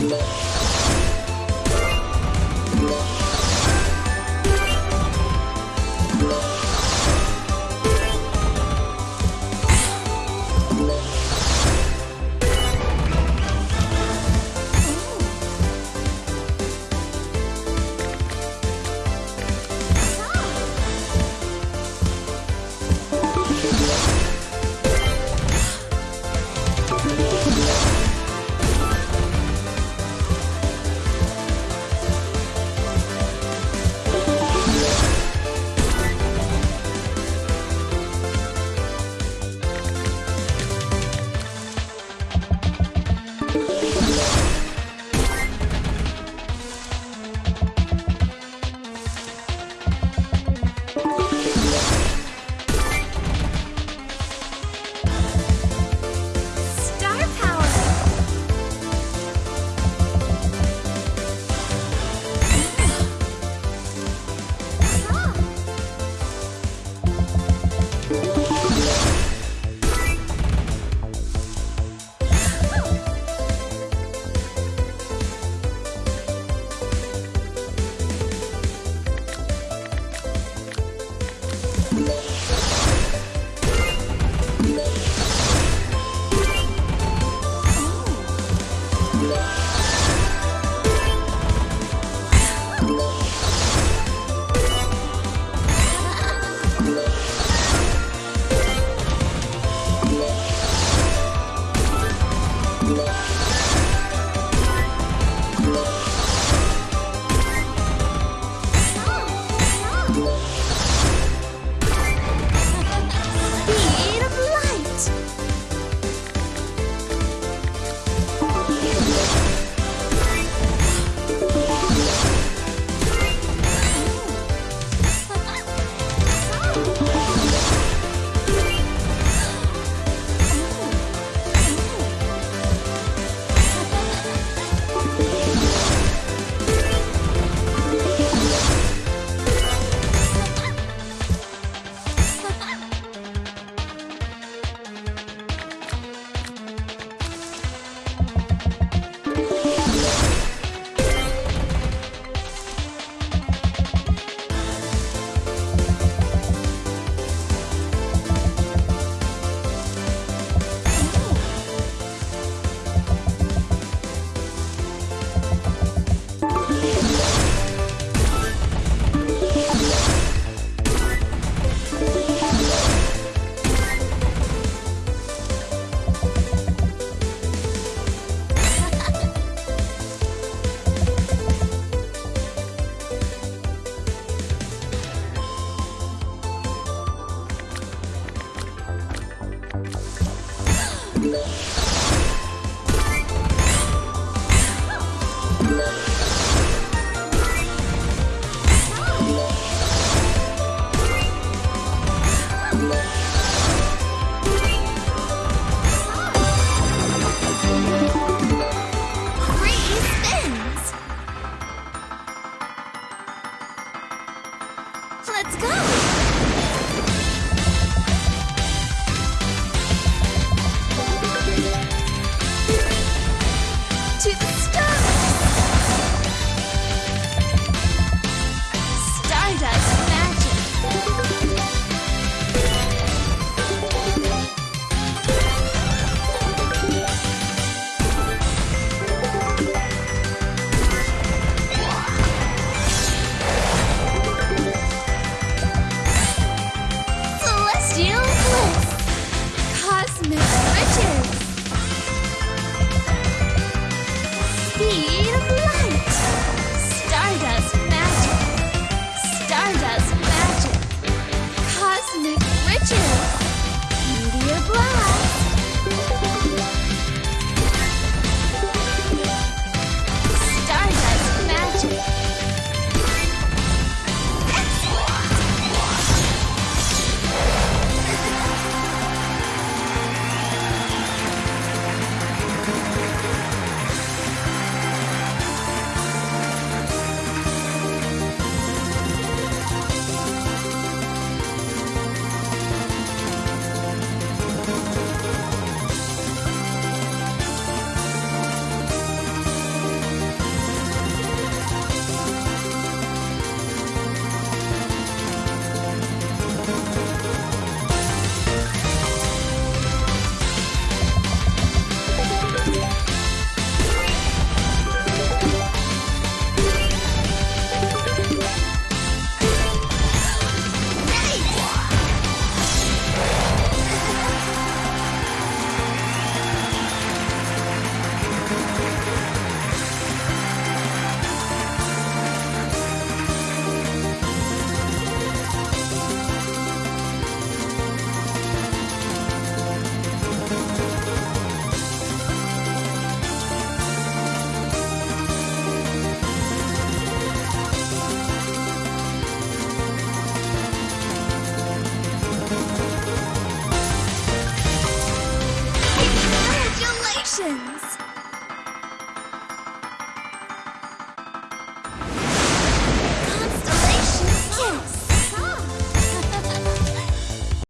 Star